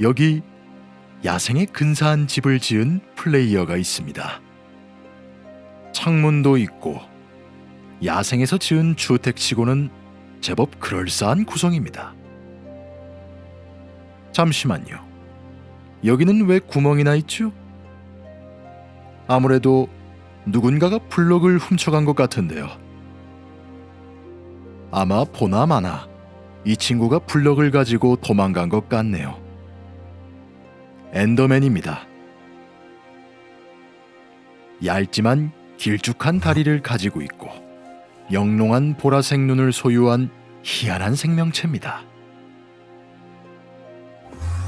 여기 야생의 근사한 집을 지은 플레이어가 있습니다. 창문도 있고 야생에서 지은 주택치고는 제법 그럴싸한 구성입니다. 잠시만요. 여기는 왜 구멍이 나 있죠? 아무래도 누군가가 블럭을 훔쳐간 것 같은데요. 아마 보나 마나 이 친구가 블럭을 가지고 도망간 것 같네요. 엔더맨입니다. 얇지만 길쭉한 다리를 가지고 있고 영롱한 보라색 눈을 소유한 희한한 생명체입니다.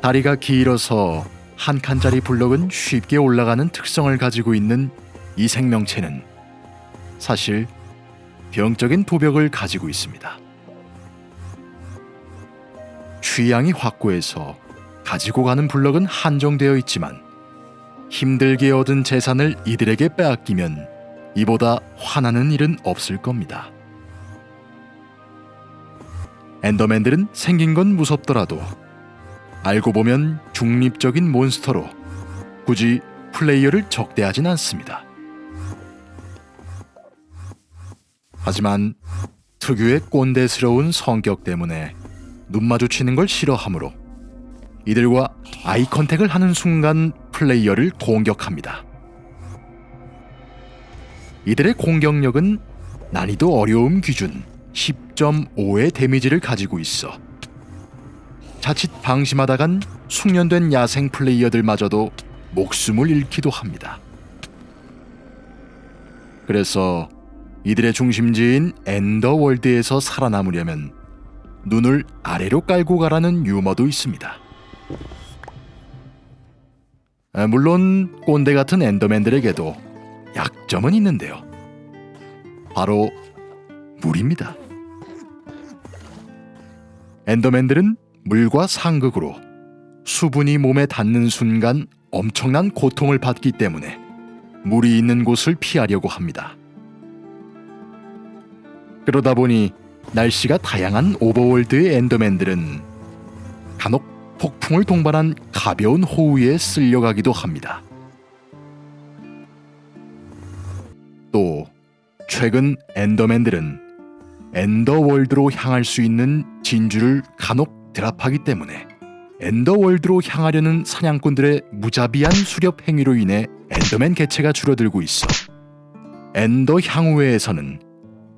다리가 길어서 한 칸짜리 블럭은 쉽게 올라가는 특성을 가지고 있는 이 생명체는 사실 병적인 도벽을 가지고 있습니다. 취향이 확고해서 가지고 가는 블럭은 한정되어 있지만 힘들게 얻은 재산을 이들에게 빼앗기면 이보다 화나는 일은 없을 겁니다. 엔더맨들은 생긴 건 무섭더라도 알고 보면 중립적인 몬스터로 굳이 플레이어를 적대하진 않습니다. 하지만 특유의 꼰대스러운 성격 때문에 눈 마주치는 걸 싫어하므로 이들과 eye contact을 하는 순간 플레이어를 공격합니다. 이들의 공격력은 난이도 어려움 기준 10.5의 데미지를 가지고 있어 자칫 방심하다간 숙련된 야생 플레이어들마저도 목숨을 잃기도 합니다. 그래서 이들의 중심지인 엔더월드에서 살아남으려면 눈을 아래로 깔고 가라는 유머도 있습니다. 아, 물론 꼰대 같은 엔더맨들에게도 약점은 있는데요. 바로 물입니다. 엔더맨들은 물과 상극으로 수분이 몸에 닿는 순간 엄청난 고통을 받기 때문에 물이 있는 곳을 피하려고 합니다. 그러다 보니 날씨가 다양한 오버월드의 엔더맨들은 간혹 폭풍을 동반한 가벼운 호우에 쓸려가기도 합니다. 또 최근 엔더맨들은 엔더월드로 향할 수 있는 진주를 간혹 drop하기 때문에 엔더월드로 향하려는 사냥꾼들의 무자비한 수렵 행위로 인해 엔더맨 개체가 줄어들고 있어 엔더 향우회에서는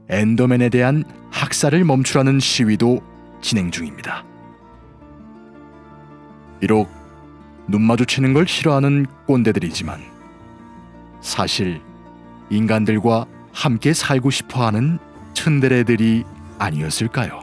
엔더맨에 대한 학살을 멈추라는 시위도 진행 중입니다. 비록 눈 마주치는 걸 싫어하는 꼰대들이지만 사실 인간들과 함께 살고 싶어 하는 츤데레들이 아니었을까요?